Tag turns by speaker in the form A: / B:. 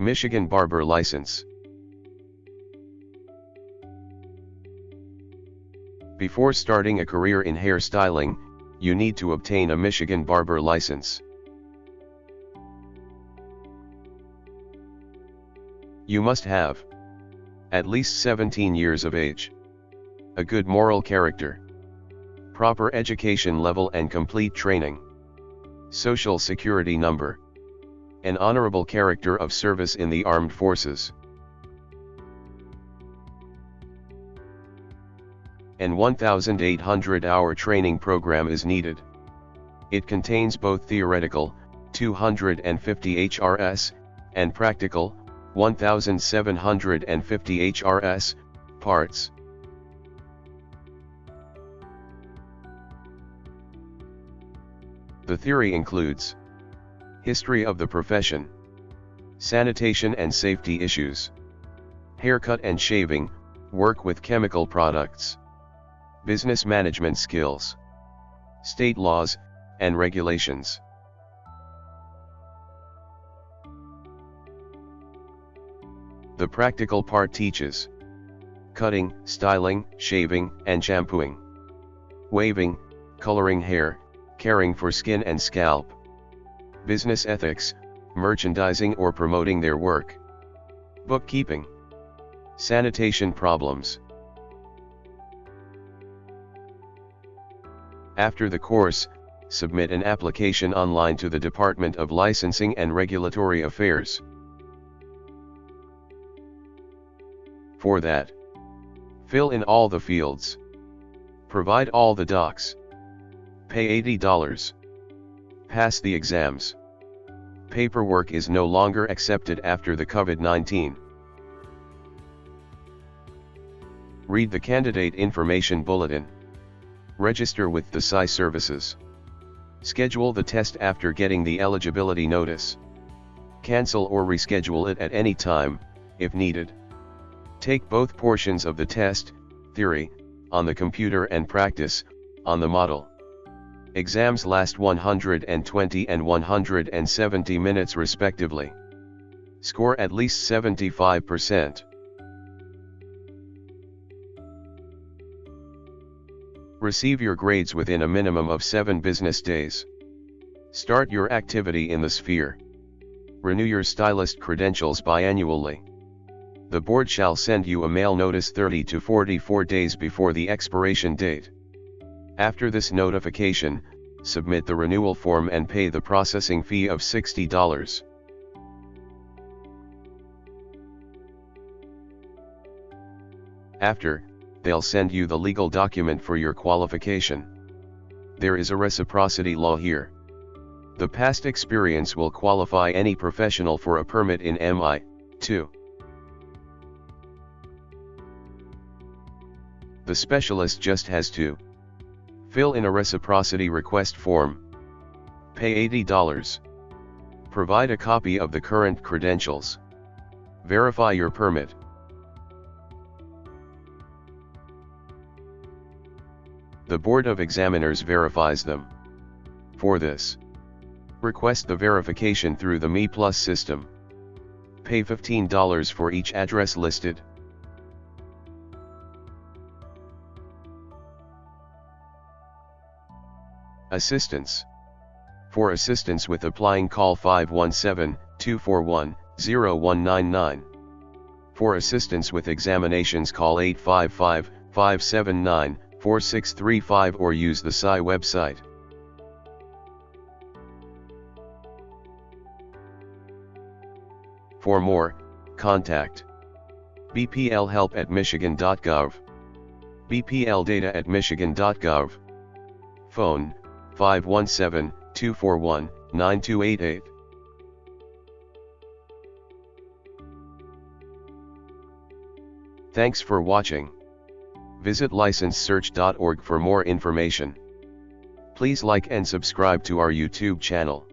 A: Michigan Barber License. Before starting a career in hairstyling, you need to obtain a Michigan Barber License. You must have at least 17 years of age, a good moral character, proper education level and complete training, social security number, an honorable character of service in the armed forces. An 1,800 hour training program is needed. It contains both theoretical, 250 HRS, and practical, 1750 HRS, parts. The theory includes History of the profession. Sanitation and safety issues. Haircut and shaving, work with chemical products. Business management skills. State laws, and regulations. The practical part teaches. Cutting, styling, shaving, and shampooing, waving, coloring hair, caring for skin and scalp, business ethics, merchandising or promoting their work, bookkeeping, sanitation problems. After the course, submit an application online to the Department of Licensing and Regulatory Affairs. For that, fill in all the fields. Provide all the docs. Pay $80. Pass the exams. Paperwork is no longer accepted after the COVID-19. Read the Candidate Information Bulletin. Register with the PSI services. Schedule the test after getting the eligibility notice. Cancel or reschedule it at any time, if needed. Take both portions of the test, theory, on the computer and practice, on the model. Exams last 120 and 170 minutes respectively. Score at least 75%. Receive your grades within a minimum of 7 business days. Start your activity in the sphere. Renew your stylist credentials biannually. The board shall send you a mail notice 30 to 44 days before the expiration date. After this notification, submit the renewal form and pay the processing fee of $60. After, they'll send you the legal document for your qualification. There is a reciprocity law here. The past experience will qualify any professional for a permit in MI, 2. The specialist just has to Fill in a reciprocity request form. Pay $80. Provide a copy of the current credentials. Verify your permit. The Board of Examiners verifies them. For this, request the verification through the MiPlus system. Pay $15 for each address listed. Assistance. For assistance with applying call 517-241-0199. For assistance with examinations call 855-579-4635 or use the PSI website. For more, contact BPL help at michigan.gov. BPL data at michigan.gov. Phone 517-241-9288. Thanks for watching. Visit licensesearch.org for more information. Please like and subscribe to our YouTube channel.